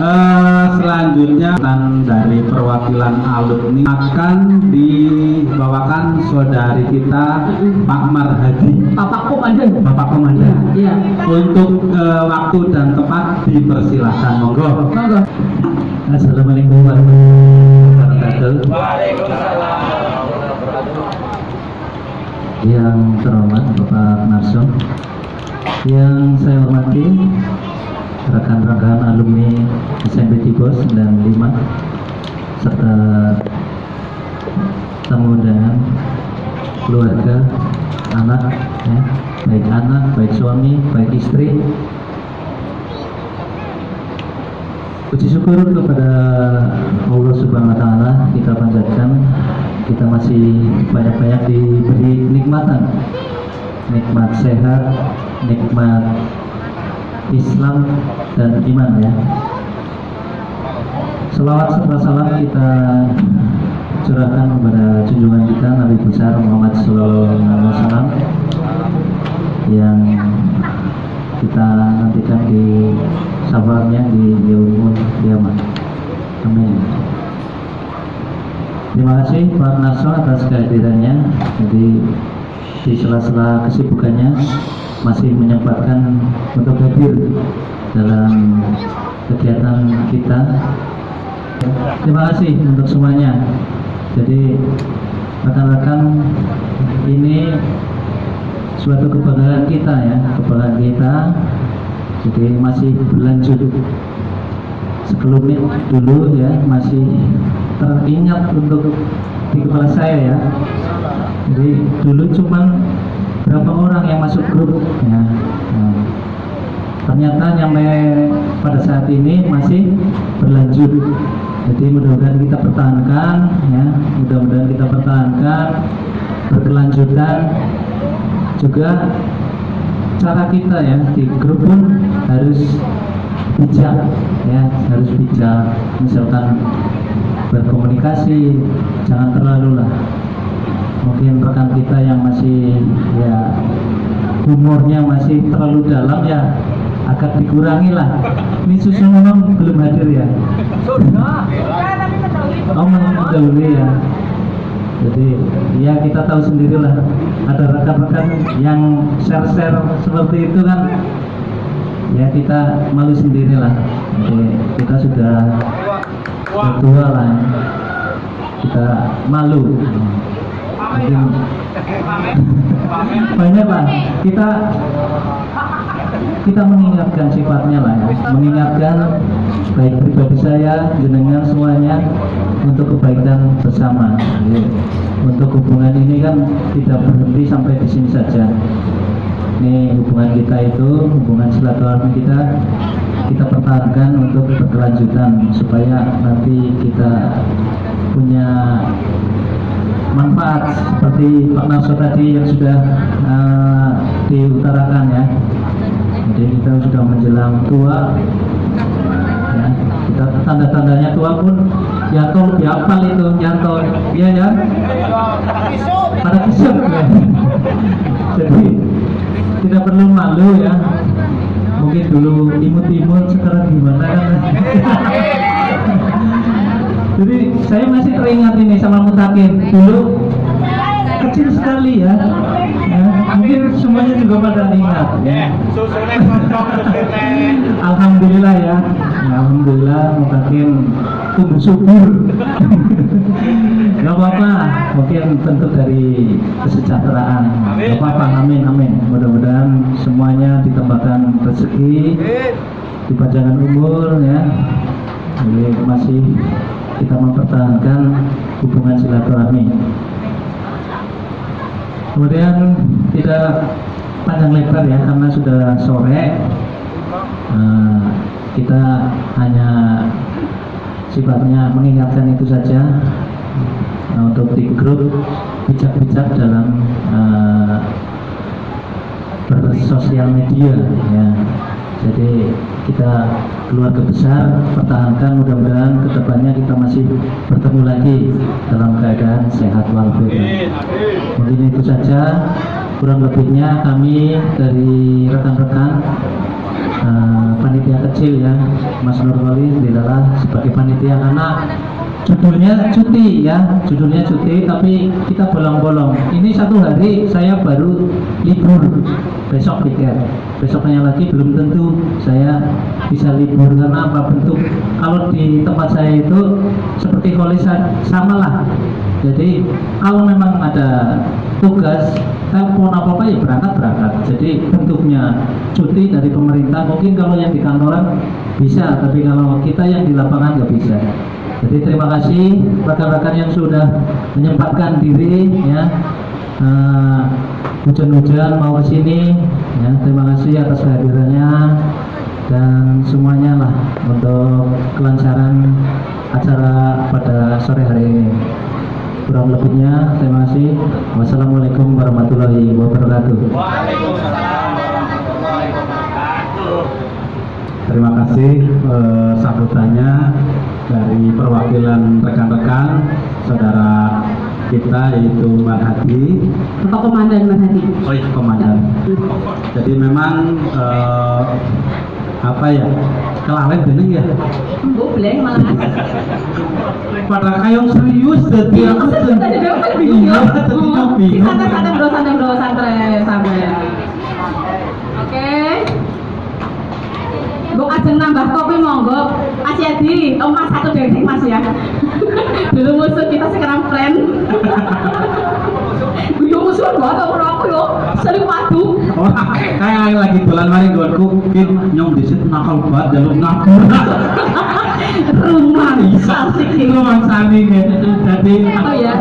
Eh, selanjutnya dari perwakilan alumni akan dibawakan saudari kita Pak Marhadi Bapak Komandan. Bapak Komandan Iya. untuk eh, waktu dan tempat dipersilahkan monggo Monggo. Assalamualaikum warahmatullahi wabarakatuh Yang terhormat Bapak Narso Yang saya hormati rekan-rekan alumni SMP Tibos 95 serta tamu undangan keluarga anak ya, baik anak baik suami baik istri Puji syukur kepada Allah Subhanahu wa taala kita panjatkan kita masih banyak-banyak diberi nikmatan. Nikmat sehat, nikmat Islam dan iman ya. Selawat serta salam kita curahkan kepada junjungan kita Nabi besar Muhammad Sallallahu Alaihi Wasallam yang kita nantikan di sabarnya di yaumul kiamat. Amin. Terima kasih Pak Naso atas kehadirannya. Jadi di sela-sela kesibukannya masih menyempatkan untuk hadir dalam kegiatan kita. Terima kasih untuk semuanya. Jadi rekan-rekan ini suatu kebanggaan kita ya, kebanggaan kita. Jadi masih berlanjut sekelumit dulu ya, masih teringat untuk di kepala saya ya. Jadi dulu cuman berapa orang yang masuk grup? Ya. Nah, ternyata nyampe pada saat ini masih berlanjut. Jadi mudah-mudahan kita pertahankan ya, mudah-mudahan kita pertahankan berkelanjutan. Juga cara kita ya di grup pun harus bijak ya. Harus bijak. Misalkan berkomunikasi jangan terlalu lah mungkin rekan kita yang masih ya humornya masih terlalu dalam ya agak dikurangi lah. Ini susu memang belum hadir ya? Oh mendahului ya. Jadi ya kita tahu sendirilah ada rekan-rekan yang share-share seperti itu kan. Ya kita malu sendirilah jadi kita sudah tua lah. Kita malu banyak lah kita kita mengingatkan sifatnya lah ya. Mengingatkan baik pribadi saya jenengan semuanya untuk kebaikan bersama. Untuk hubungan ini kan tidak berhenti sampai di sini saja. Ini hubungan kita itu hubungan silaturahmi kita kita pertahankan untuk berkelanjutan supaya nanti kita punya manfaat seperti Pak Nasr tadi yang sudah uh, diutarakan ya. Jadi kita sudah menjelang tua. Ya, kita tanda-tandanya tua pun Yanto lebih hafal itu Yanto iya ya? Pada kisah. Ya jadi tidak perlu malu ya. Mungkin dulu imut-imut sekarang gimana kan? Jadi saya masih teringat ini sama mutakin. Dulu kecil sekali ya, ya mungkin semuanya juga pada ingat ya Alhamdulillah ya, Alhamdulillah mutakin tumbuh subur Gak apa-apa, mungkin bentuk dari kesejahteraan. Gak apa-apa, amin, amin. Mudah-mudahan semuanya ditambahkan rezeki, dipanjangkan umur ya. Jadi masih kita mempertahankan hubungan silaturahmi. Kemudian tidak panjang lebar ya karena sudah sore. Nah, kita hanya sifatnya mengingatkan itu saja nah, untuk di grup bijak-bijak dalam uh, bersosial media ya jadi kita keluarga besar pertahankan mudah-mudahan ke depannya kita masih bertemu lagi dalam keadaan sehat walafiat. Mungkin itu saja. Kurang lebihnya kami dari rekan-rekan uh, panitia kecil ya Mas Nurwali dilalah sebagai panitia karena judulnya cuti ya judulnya cuti tapi kita bolong-bolong. Ini satu hari saya baru libur besok pikir besoknya lagi belum tentu saya bisa libur karena apa bentuk. Kalau di tempat saya itu seperti kolisan sama lah. Jadi kalau memang ada tugas telepon apa apa ya berangkat berangkat jadi bentuknya cuti dari pemerintah. Mungkin kalau yang di kantoran bisa tapi kalau kita yang di lapangan nggak bisa. Jadi terima kasih rekan-rekan yang sudah menyempatkan diri ya. Eh, hujan-hujan mau ke sini ya terima kasih atas kehadirannya dan semuanya lah untuk kelancaran acara pada sore hari ini. Kurang lebihnya terima kasih. Wassalamualaikum warahmatullahi wabarakatuh. Terima kasih eh, sambutannya dari perwakilan rekan-rekan saudara kita yaitu Mbak Hadi. Bapak Komandan Mas Hadi. Oh iya, komandan. Jadi memang eh, apa ya? Kelalen bener ya. Boleh malah. Pada kayak serius jadi aku tuh. Tadi dia bingung Iya, ya. aku bingung. Santai santai bro, santai bro, santai santai. Oke. Bu ajeng nambah kopi monggo. Asyadi, oh mas satu dendeng mas ya. Dulu musuh kita sekarang friend. Yo musuh gua tau ora aku yo. Sering padu. Kayak lagi dolan mari nggonku mungkin nyong disit nakal banget jaluk ngapur. Rumah asik itu ini. mangsani gitu. Jadi Oh ya.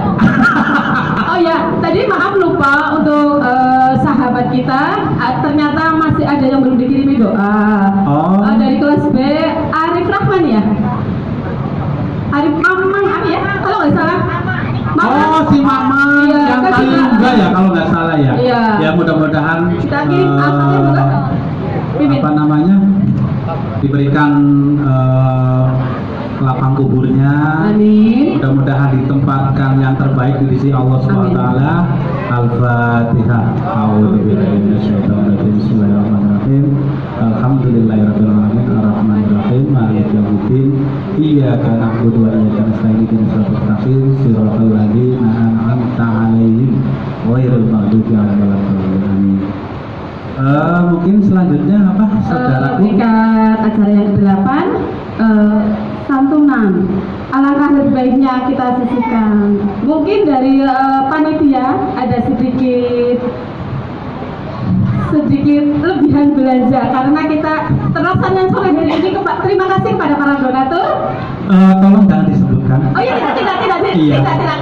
Oh ya, tadi maaf lupa untuk eh, kita. Ah, ternyata masih ada yang belum dikirimi doa. Oh. Eh, dari kelas B, Arif Rahman ya. Arif Mamang apa ya? Kalau nggak salah. Oh, si Mama Iya, yang kan paling kita- enggak ya kalau nggak salah ya. Iya. Ya mudah-mudahan Kita kirim eh, angkatnya juga. Mimin. apa namanya diberikan eh, lapang kuburnya. Amin. Mudah-mudahan ditempatkan yang terbaik di sisi Allah Subhanahu wa taala. Al-Fatihah. A'udzubillahi. Bismillahirrahmanirrahim. Alhamdulillahirabbil alamin rahim maliki yaumiddin. Iyyaka na'budu wa iyyaka nasta'in ihdinas siratal mustaqim siratal ladzina an'amta 'alaihim ghairil maghdubi 'alaihim waladdallin. Amin. Eh, mungkin selanjutnya apa Eh, saudaraku? tingkat acara yang ke-8 eh, santunan alangkah lebih baiknya kita sisihkan mungkin dari eh, panitia ada sedikit sedikit lebihan belanja karena kita terlaksana sore hari ini kepa- terima kasih kepada para donatur Eh, tolong jangan disebutkan. oh iya tidak tidak tidak tidak, Iya. tidak, tidak.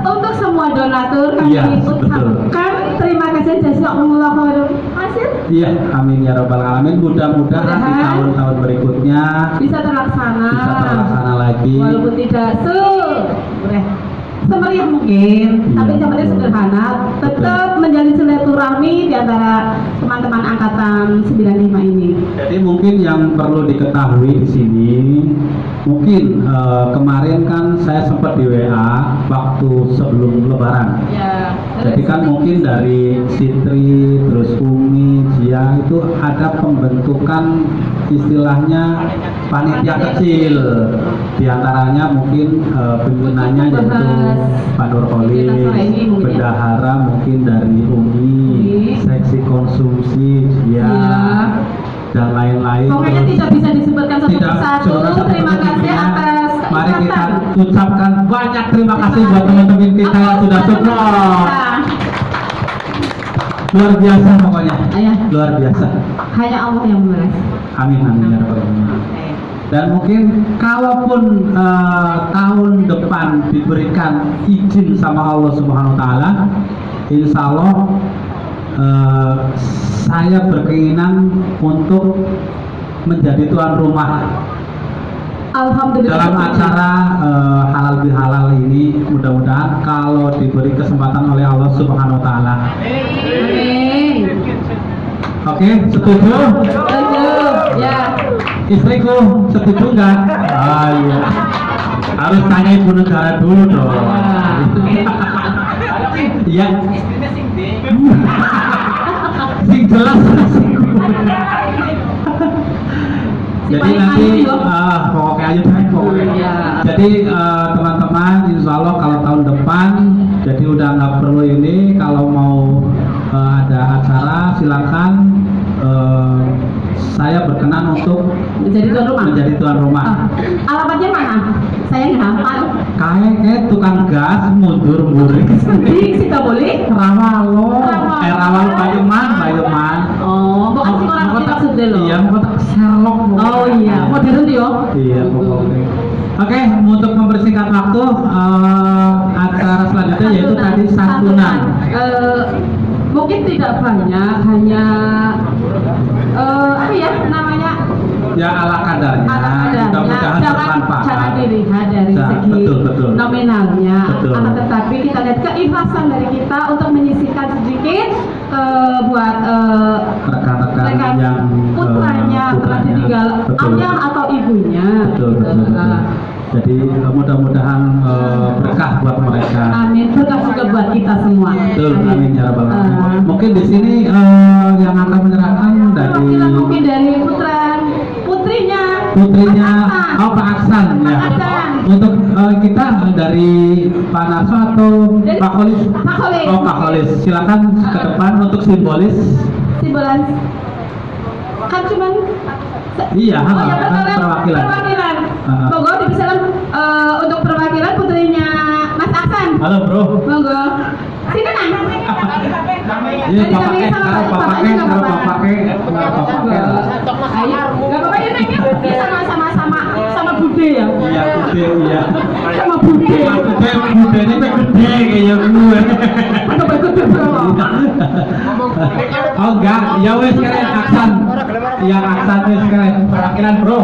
Untuk semua donatur kami Iya, ucapkan terima kasih jazakumullah khairan hasil Iya, amin ya robbal alamin. Mudah-mudahan di tahun-tahun berikutnya bisa terlaksana bisa terlaksana lagi. walaupun tidak se semeriah mungkin Iya, tapi betul. sederhana tetap menjalin silaturahmi di antara teman-teman angkatan 95 ini Jadi mungkin yang perlu diketahui di sini, mungkin eh, kemarin kan saya sempat di WA waktu sebelum Lebaran. ya Jadi kan mungkin dari Sitri, terus Umi, Jia itu ada pembentukan istilahnya panitia kecil. Di antaranya mungkin eh, pimpinannya yaitu Pak Nurholis, ya. bendahara mungkin dari Umi, seksi konsumsi, Jia, Iya. dan lain-lain. pokoknya tidak bisa disebutkan satu tidak persatu terima kasih ya. atas Mari kita ucapkan banyak terima kasih buat teman-teman kita yang sudah support. Luar biasa pokoknya. Ayah, Luar biasa. hanya Allah yang membalas. Amin amin ya rabbal alamin. Dan mungkin kalaupun eh, tahun depan diberikan izin sama Allah Subhanahu wa taala, insya Allah eh, saya berkeinginan untuk menjadi tuan rumah Alhamdulillah. dalam acara eh, halal bihalal ini mudah-mudahan kalau diberi kesempatan oleh Allah Subhanahu wa taala. Amin. Oke, setuju? Setuju. Ya. Istriku setuju nggak? Ah iya. Harus tanya ibu negara dulu dong. Iya. Sing jelas. Jadi nanti ah, pokoknya aja pokoknya. Jadi eh, teman-teman, insya Allah kalau tahun depan, jadi udah nggak perlu ini. Kalau mau eh, ada acara, silakan. eh, saya berkenan untuk menjadi tuan rumah. menjadi tuan rumah. Ah, alamatnya mana? Saya nggak hafal. Kayak kayak tukang gas mundur mundur. Di Sitawoli. Rawalo, Rawalo. eh Rawalo Bayuman, Bayuman. Oh, bukan sih orang kita maksudnya loh. Iya, kota Sherlock. Oh iya, modern yo. Iya, pokoknya. Oke, untuk mempersingkat waktu, eh, acara selanjutnya yaitu tadi santunan. Eh, mungkin tidak banyak, hanya eh apa ya namanya Ya ala kadarnya, ala kadarnya. mudah-mudahan Jangan bermanfaat. jangan dilihat dari Ya, segi betul, betul. nominalnya, Betul. akan tetapi kita lihat keikhlasan dari kita untuk menyisihkan sedikit eh, buat eh, Rekan-rekan rekan yang eh, putranya telah ditinggal ayah atau ibunya. Betul, betul, betul. Eh, Jadi mudah-mudahan eh, berkah buat mereka. Amin. Berkah juga buat kita semua. Betul, amin ya rabbal alamin. Ah. Mungkin di sini eh, yang akan menyerahkan Untuk eh, kita dari Pak Narso atau Dari Pak Kholis? Pak Kholis. Oh Pak Kholis, silakan ke depan untuk simbolis. Simbolan. Kan cuman Iya, Oh ya kan perwakilan. perwakilan. Perwakilan. Ah. Monggo dipersilakan eh, untuk perwakilan putrinya Mas Aksan. Halo Bro. Monggo. Sini nang. Iya, apa-apa. bapaknya, karo bapaknya. Ayo, nggak apa-apa ya Neng, ya. Ini sama sama sama sama bude ya. Iya, gede, iya. Sama bude. Gede, gede, ini kayak gede kayak gue. Atau gede bro. Oh enggak, ya wes kalian Aksan. Ya Aksan wes kalian perwakilan bro.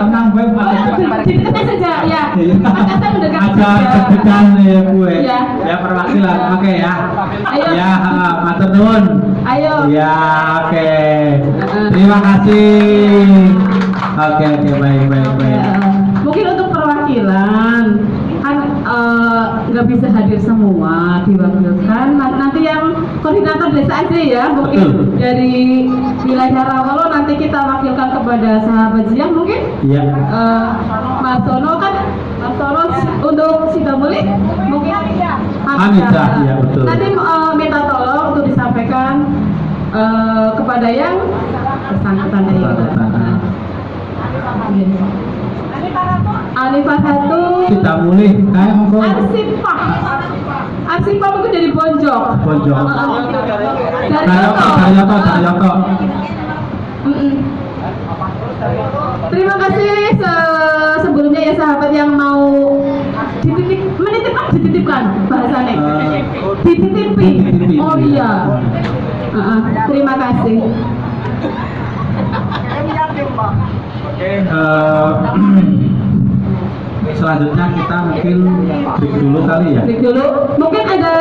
Tenang gue dekatnya saja ya. Aksan mendekat Ada deg-degan ya gue. Iya. Ya perwakilan, oke ya. Ya, matur nuwun. Ayo. Ya, oke. Terima kasih. Oke, oke, baik, baik, baik. Bisa hadir semua diwakilkan Nah, nanti yang koordinator desa aja ya mungkin Betul. dari wilayah Rawalo nanti kita wakilkan kepada sahabat Zia mungkin? Iya. eh, Mas Sono kan? Mas Sono untuk Sidamuli mungkin? Hamidah, iya, betul. nanti eh, minta tolong untuk disampaikan eh, kepada yang bersangkutan dari. Alifah satu. Kita mulai, kayak monggo. Arsipah Arsipah mungkin dari Bonjok. Bonjok. Mm-mm. Terima kasih se- sebelumnya ya sahabat yang mau dititip menitipkan dititipkan bahasanya. Eh, dititipi. dititipi, oh iya. terima kasih Eh, selanjutnya kita mungkin break dulu kali ya. Break dulu mungkin ada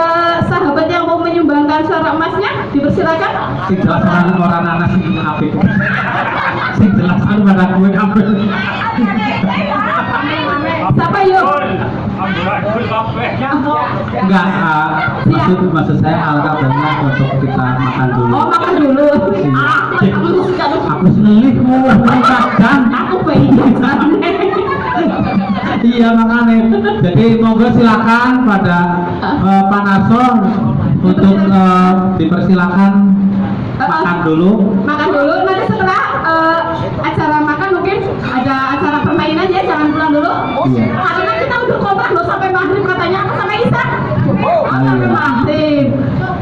sahabat yang mau menyumbangkan suara emasnya dipersilakan Sing jelas orang orang anak sing apik. Sing jelas anu pada kue apik. siapa yuk Enggak, ah, maksud maksud saya al kabarnya untuk kita makan dulu. oh makan dulu Iya. ah, aku suka Aku makan. aku pengen Iya makanya. Jadi monggo silakan pada eh, Pak Narso untuk eh, dipersilakan makan dulu. makan dulu nanti setelah eh, acara makan mungkin ada acara permainan ya jangan pulang dulu Iya. karena kita udah kontrak loh sampai maghrib katanya aku sama Isa oh sampai Ayo. maghrib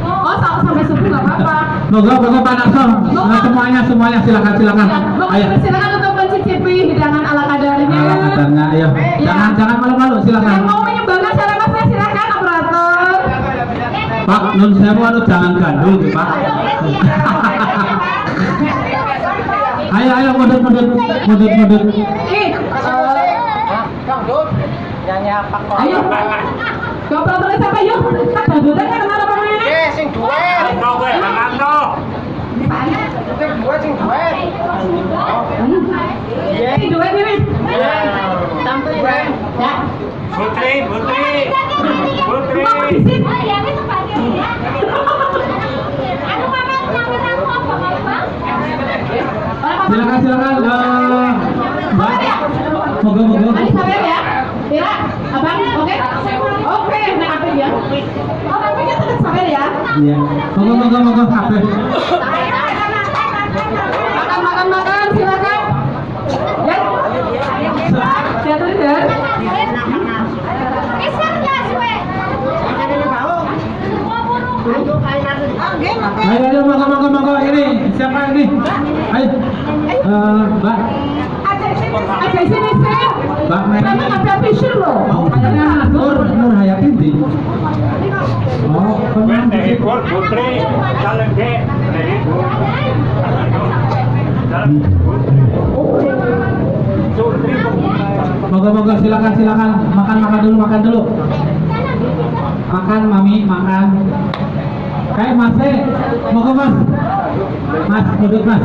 oh sa- sampai subuh nggak apa-apa Monggo monggo Pak Narso. Nah, semuanya semuanya silakan silakan. Ya, Ayo. silakan untuk mencicipi hidangan ala kadarnya Ala kadarnya, ayo. Iya. Jangan jangan malu-malu yang silakan. mau menyumbangkan suara emasnya silakan operator Pak, nun sewu anu jangan gandul Pak. Ayo ayo eh nyanyi apa kok? ayo operator siapa yuk kan pemainnya Eh, sing duet. Sing duet. Iya, ini duet ini. Tampil duet. Ya. Putri, Putri, Putri. Silakan silakan. Eh, moga moga. Mari sawer ya. Tira, abang, oke? Oke, nah apa ya? Oh, tapi kita tetap sawer ya. Iya. Moga moga moga. Makan, makan, makan, silakan. Ya. Jatuh ya. Ayo ayo moga moga moga ini siapa ini? Eh, Mbak, Ada sini sih. Mbak nggak bisa fisher loh. Oh, kayaknya Nur Nur Hayati di. Oh, gol putri, jalan ke. Moga moga silakan silakan makan makan dulu makan dulu. Makan mami makan. Kayak mas eh, moga mas. Mas duduk mas.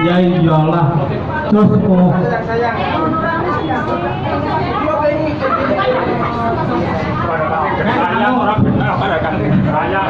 Ya iyalah. Terus oh. Saya orang benar pada kan saya.